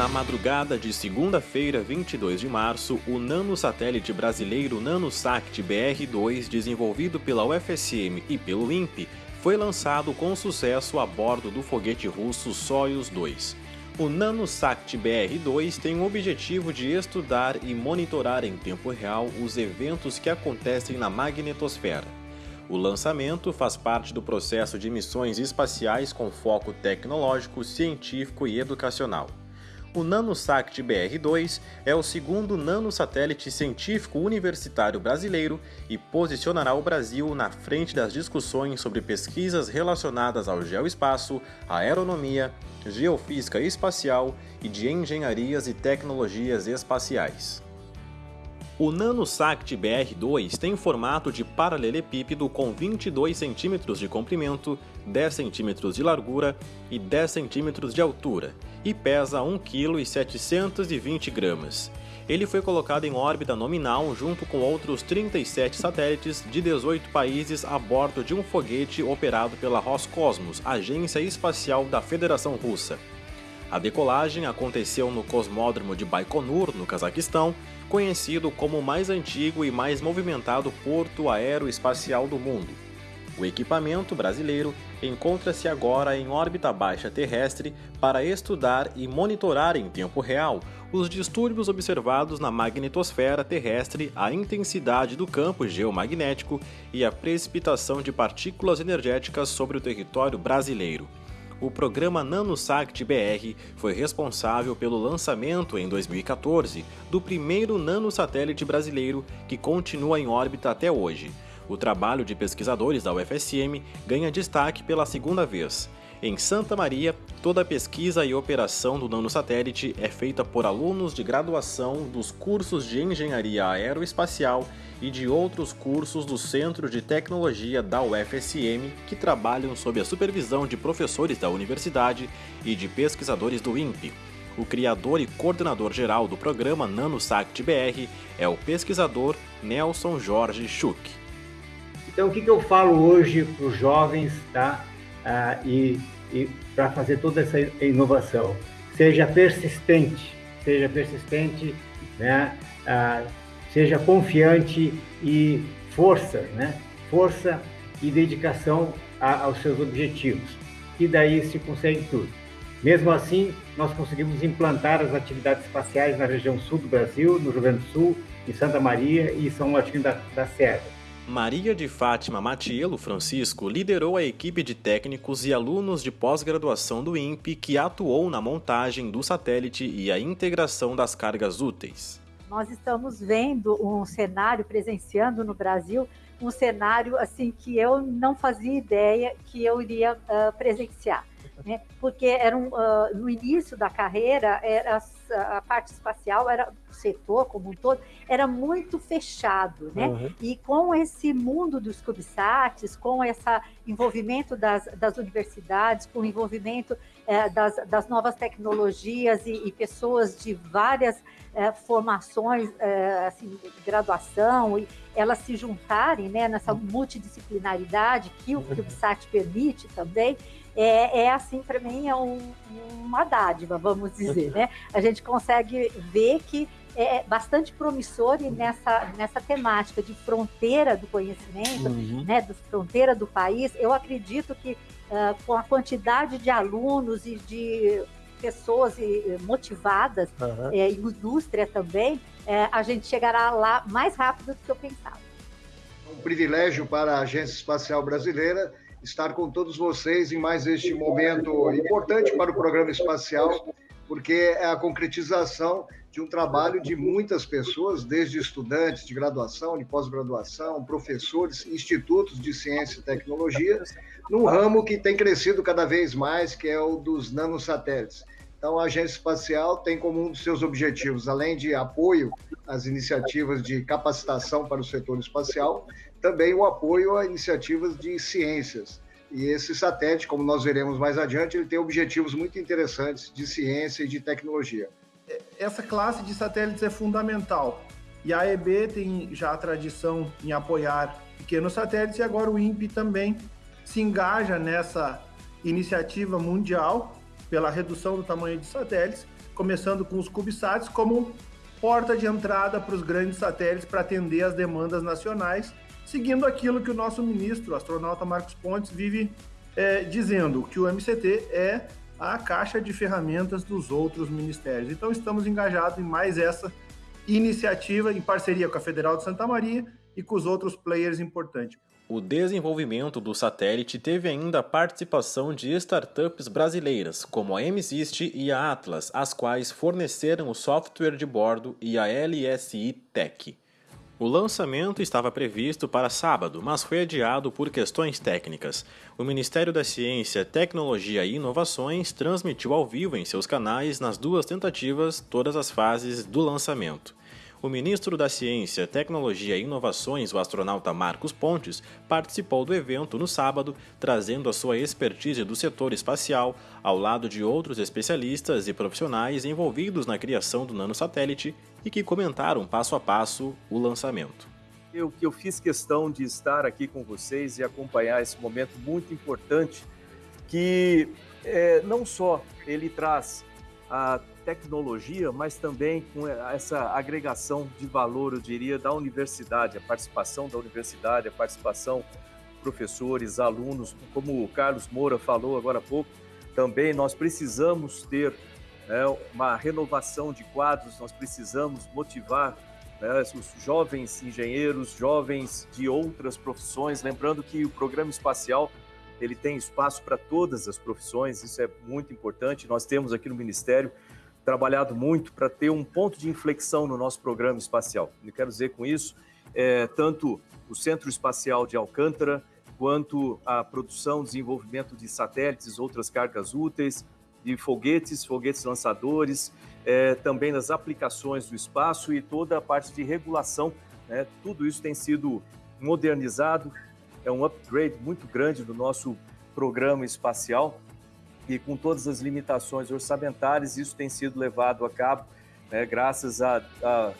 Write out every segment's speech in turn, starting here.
Na madrugada de segunda-feira, 22 de março, o nanosatélite brasileiro NanoSat BR-2, desenvolvido pela UFSM e pelo INPE, foi lançado com sucesso a bordo do foguete russo Soyuz 2. O NanoSat BR-2 tem o objetivo de estudar e monitorar em tempo real os eventos que acontecem na magnetosfera. O lançamento faz parte do processo de missões espaciais com foco tecnológico, científico e educacional. O NanoSat BR-2 é o segundo nanosatélite científico universitário brasileiro e posicionará o Brasil na frente das discussões sobre pesquisas relacionadas ao geoespaço, aeronomia, geofísica espacial e de engenharias e tecnologias espaciais. O NanoSat BR-2 tem formato de paralelepípedo com 22 cm de comprimento, 10 cm de largura e 10 cm de altura e pesa 1,720 kg. Ele foi colocado em órbita nominal junto com outros 37 satélites de 18 países a bordo de um foguete operado pela Roscosmos, agência espacial da Federação Russa. A decolagem aconteceu no Cosmódromo de Baikonur, no Cazaquistão, conhecido como o mais antigo e mais movimentado porto aeroespacial do mundo. O equipamento brasileiro encontra-se agora em órbita baixa terrestre para estudar e monitorar em tempo real os distúrbios observados na magnetosfera terrestre, a intensidade do campo geomagnético e a precipitação de partículas energéticas sobre o território brasileiro o programa NanoSat BR foi responsável pelo lançamento em 2014 do primeiro nanosatélite brasileiro que continua em órbita até hoje. O trabalho de pesquisadores da UFSM ganha destaque pela segunda vez. Em Santa Maria, toda a pesquisa e operação do nanosatélite é feita por alunos de graduação dos cursos de Engenharia Aeroespacial e de outros cursos do Centro de Tecnologia da UFSM que trabalham sob a supervisão de professores da universidade e de pesquisadores do INPE. O criador e coordenador geral do programa NanoSat BR é o pesquisador Nelson Jorge Schuch. Então, o que, que eu falo hoje para os jovens tá? Ah, e, e para fazer toda essa inovação? Seja persistente, seja persistente, né? Ah, seja confiante e força, né? Força e dedicação a, aos seus objetivos. E daí se consegue tudo. Mesmo assim, nós conseguimos implantar as atividades espaciais na região sul do Brasil, no Rio Grande do Sul, em Santa Maria e São Martinho da, da Serra. Maria de Fátima Matielo Francisco liderou a equipe de técnicos e alunos de pós-graduação do INPE que atuou na montagem do satélite e a integração das cargas úteis nós estamos vendo um cenário, presenciando no Brasil, um cenário assim que eu não fazia ideia que eu iria uh, presenciar. Né? Porque era um, uh, no início da carreira, era a parte espacial, era o setor como um todo, era muito fechado. Né? Uhum. E com esse mundo dos CubeSats, com esse envolvimento das, das universidades, com o envolvimento eh, das, das novas tecnologias e, e pessoas de várias é, formações, é, assim, graduação, e elas se juntarem né, nessa multidisciplinaridade que o CubeSat permite também, é, é assim, para mim, é um, uma dádiva, vamos dizer. Né? A gente consegue ver que é bastante promissor e nessa, nessa temática de fronteira do conhecimento, uhum. né, de fronteira do país, eu acredito que uh, com a quantidade de alunos e de pessoas motivadas, uhum. é, indústria também, é, a gente chegará lá mais rápido do que eu pensava. É um privilégio para a Agência Espacial Brasileira estar com todos vocês em mais este momento importante para o programa espacial, porque é a concretização de um trabalho de muitas pessoas, desde estudantes de graduação, de pós-graduação, professores, institutos de ciência e tecnologia, num ramo que tem crescido cada vez mais, que é o dos nanosatélites. Então, a Agência Espacial tem como um dos seus objetivos, além de apoio às iniciativas de capacitação para o setor espacial, também o apoio a iniciativas de ciências. E esse satélite, como nós veremos mais adiante, ele tem objetivos muito interessantes de ciência e de tecnologia. Essa classe de satélites é fundamental. E a EB tem já a tradição em apoiar pequenos satélites e agora o INPE também se engaja nessa iniciativa mundial pela redução do tamanho de satélites, começando com os CubeSats como porta de entrada para os grandes satélites para atender as demandas nacionais, seguindo aquilo que o nosso ministro, o astronauta Marcos Pontes, vive é, dizendo, que o MCT é a caixa de ferramentas dos outros ministérios. Então, estamos engajados em mais essa iniciativa em parceria com a Federal de Santa Maria e com os outros players importantes. O desenvolvimento do satélite teve ainda a participação de startups brasileiras, como a MSIST e a Atlas, as quais forneceram o software de bordo e a LSI Tech. O lançamento estava previsto para sábado, mas foi adiado por questões técnicas. O Ministério da Ciência, Tecnologia e Inovações transmitiu ao vivo em seus canais, nas duas tentativas, todas as fases do lançamento. O ministro da Ciência, Tecnologia e Inovações, o astronauta Marcos Pontes, participou do evento no sábado, trazendo a sua expertise do setor espacial, ao lado de outros especialistas e profissionais envolvidos na criação do nanosatélite e que comentaram passo a passo o lançamento. Eu, eu fiz questão de estar aqui com vocês e acompanhar esse momento muito importante que é, não só ele traz a tecnologia, mas também com essa agregação de valor, eu diria, da universidade, a participação da universidade, a participação professores, alunos, como o Carlos Moura falou agora há pouco, também nós precisamos ter né, uma renovação de quadros, nós precisamos motivar né, os jovens engenheiros, jovens de outras profissões, lembrando que o programa espacial ele tem espaço para todas as profissões, isso é muito importante. Nós temos aqui no Ministério trabalhado muito para ter um ponto de inflexão no nosso programa espacial. Eu quero dizer com isso, é, tanto o Centro Espacial de Alcântara, quanto a produção, desenvolvimento de satélites, outras cargas úteis, de foguetes, foguetes lançadores, é, também nas aplicações do espaço e toda a parte de regulação. Né? Tudo isso tem sido modernizado, é um upgrade muito grande do nosso programa espacial e com todas as limitações orçamentárias, isso tem sido levado a cabo né, graças à, à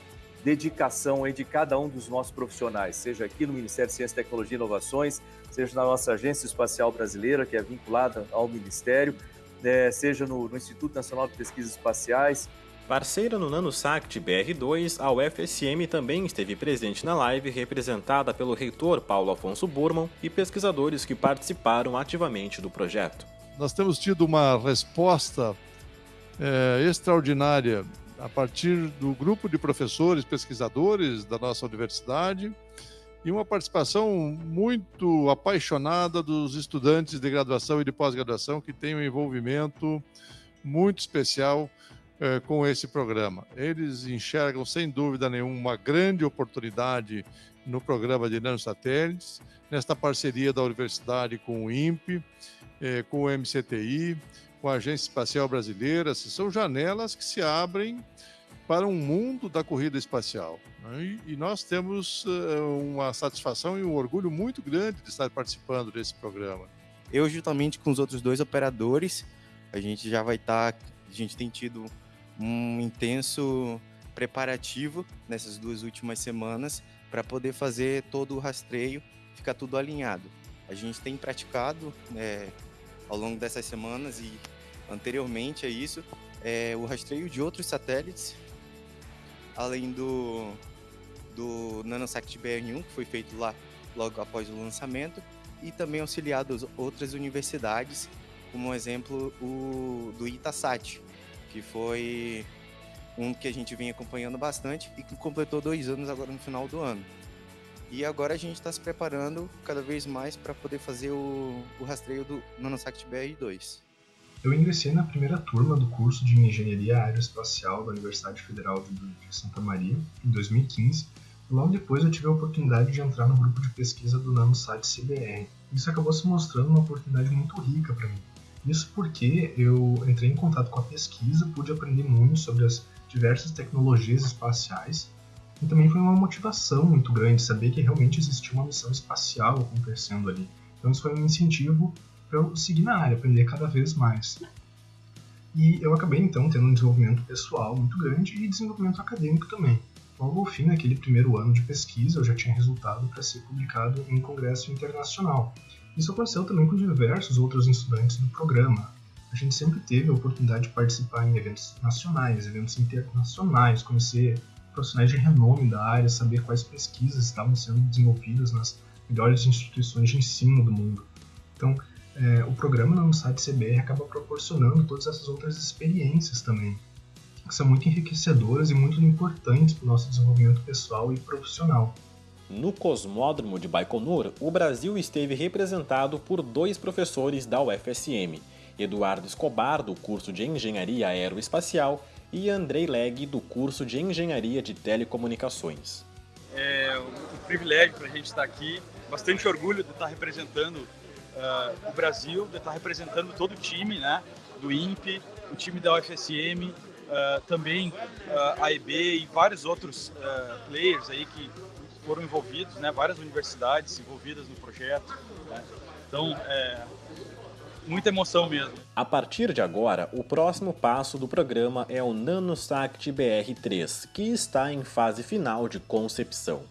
dedicação de cada um dos nossos profissionais, seja aqui no Ministério de Ciência, Tecnologia e Inovações, seja na nossa Agência Espacial Brasileira, que é vinculada ao Ministério, né, seja no, no Instituto Nacional de Pesquisas Espaciais, Parceira no NanoSact BR2, a UFSM também esteve presente na live, representada pelo reitor Paulo Afonso Burman e pesquisadores que participaram ativamente do projeto. Nós temos tido uma resposta é, extraordinária a partir do grupo de professores, pesquisadores da nossa universidade e uma participação muito apaixonada dos estudantes de graduação e de pós-graduação que têm um envolvimento muito especial é, com esse programa. Eles enxergam, sem dúvida nenhuma, uma grande oportunidade no programa de nanosatélites, nesta parceria da universidade com o INPE, é, com o MCTI, com a Agência Espacial Brasileira. São janelas que se abrem para um mundo da corrida espacial. Né? E, nós temos uh, uma satisfação e um orgulho muito grande de estar participando desse programa. Eu, juntamente com os outros dois operadores, a gente já vai estar. Tá, a gente tem tido um intenso preparativo nessas duas últimas semanas para poder fazer todo o rastreio, ficar tudo alinhado. A gente tem praticado é, ao longo dessas semanas e anteriormente a isso é, o rastreio de outros satélites, além do, do NanoSat BR1, que foi feito lá logo após o lançamento, e também auxiliado outras universidades, como exemplo o do Itasat, que foi um que a gente vem acompanhando bastante e que completou dois anos agora no final do ano. E agora a gente está se preparando cada vez mais para poder fazer o, o rastreio do Nanosat BR2. Eu ingressei na primeira turma do curso de Engenharia Aeroespacial da Universidade Federal de Santa Maria em 2015 e logo depois eu tive a oportunidade de entrar no grupo de pesquisa do Nanosat CBR. Isso acabou se mostrando uma oportunidade muito rica para mim, isso porque eu entrei em contato com a pesquisa, pude aprender muito sobre as diversas tecnologias espaciais e também foi uma motivação muito grande saber que realmente existia uma missão espacial acontecendo ali. Então isso foi um incentivo para eu seguir na área, aprender cada vez mais. E eu acabei então tendo um desenvolvimento pessoal muito grande e desenvolvimento acadêmico também. Logo ao fim daquele primeiro ano de pesquisa, eu já tinha resultado para ser publicado em congresso internacional. Isso aconteceu também com diversos outros estudantes do programa. a gente sempre teve a oportunidade de participar em eventos nacionais, eventos internacionais, conhecer profissionais de renome da área, saber quais pesquisas estavam sendo desenvolvidas nas melhores instituições de ensino do mundo. Então, é, o programa no site CBR acaba proporcionando todas essas outras experiências também, que são muito enriquecedoras e muito importantes para o nosso desenvolvimento pessoal e profissional. No Cosmódromo de Baikonur, o Brasil esteve representado por dois professores da UFSM, Eduardo Escobar, do curso de Engenharia Aeroespacial, e Andrei Leg, do curso de Engenharia de Telecomunicações. É um privilégio para a gente estar aqui, bastante orgulho de estar representando uh, o Brasil, de estar representando todo o time né, do INPE, o time da UFSM, uh, ah, também uh, a EB e vários outros players aí que foram envolvidos, né, várias universidades envolvidas no projeto. Né. Então, é, muita emoção mesmo. A partir de agora, o próximo passo do programa é o NanoSact BR3, que está em fase final de concepção.